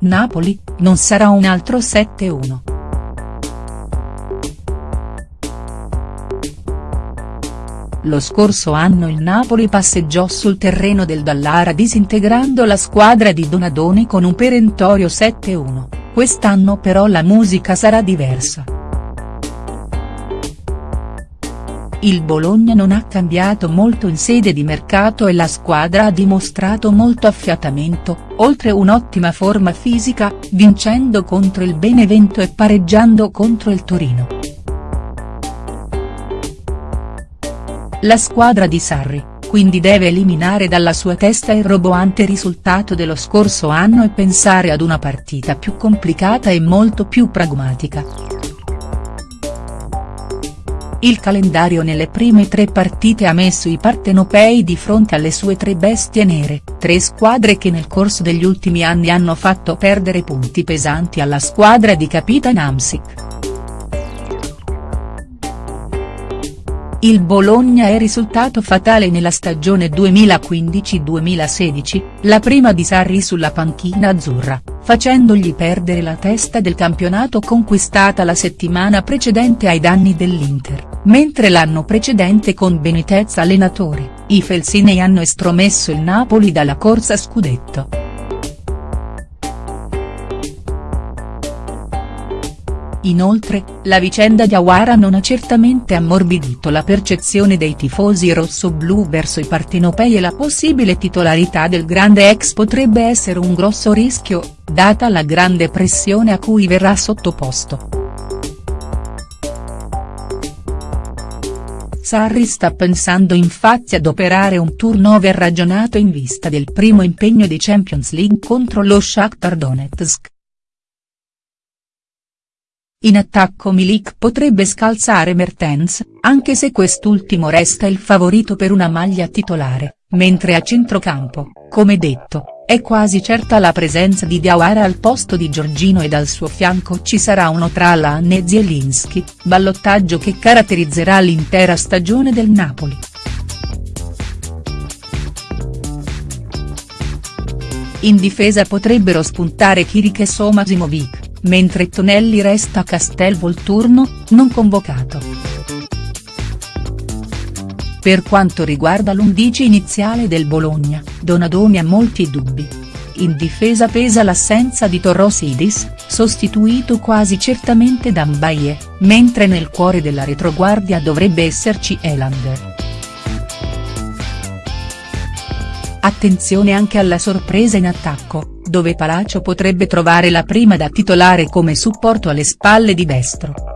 Napoli, non sarà un altro 7-1. Lo scorso anno il Napoli passeggiò sul terreno del Dallara disintegrando la squadra di Donadoni con un perentorio 7-1, quest'anno però la musica sarà diversa. Il Bologna non ha cambiato molto in sede di mercato e la squadra ha dimostrato molto affiatamento, oltre un'ottima forma fisica, vincendo contro il Benevento e pareggiando contro il Torino. La squadra di Sarri, quindi deve eliminare dalla sua testa il roboante risultato dello scorso anno e pensare ad una partita più complicata e molto più pragmatica. Il calendario nelle prime tre partite ha messo i partenopei di fronte alle sue tre bestie nere, tre squadre che nel corso degli ultimi anni hanno fatto perdere punti pesanti alla squadra di Capitan Amsic. Il Bologna è risultato fatale nella stagione 2015-2016, la prima di Sarri sulla panchina azzurra, facendogli perdere la testa del campionato conquistata la settimana precedente ai danni dell'Inter, mentre l'anno precedente con Benitez allenatore, i Felsinei hanno estromesso il Napoli dalla corsa scudetto. Inoltre, la vicenda di Awara non ha certamente ammorbidito la percezione dei tifosi rossoblù verso i partenopei e la possibile titolarità del grande ex potrebbe essere un grosso rischio, data la grande pressione a cui verrà sottoposto. Sarri sta pensando infatti ad operare un turnover ragionato in vista del primo impegno di Champions League contro lo Shakhtar Donetsk. In attacco Milik potrebbe scalzare Mertens, anche se quest'ultimo resta il favorito per una maglia titolare, mentre a centrocampo, come detto, è quasi certa la presenza di Diawara al posto di Giorgino ed al suo fianco ci sarà uno tra Alan e Zielinski, ballottaggio che caratterizzerà l'intera stagione del Napoli. In difesa potrebbero spuntare Kirik e Somasimovic mentre Tonelli resta a Castelvolturno, non convocato. Per quanto riguarda l'undici iniziale del Bologna, Donadoni ha molti dubbi. In difesa pesa l'assenza di Torrosidis, sostituito quasi certamente da Mbaye, mentre nel cuore della retroguardia dovrebbe esserci Elander. Attenzione anche alla sorpresa in attacco, dove Palacio potrebbe trovare la prima da titolare come supporto alle spalle di destro.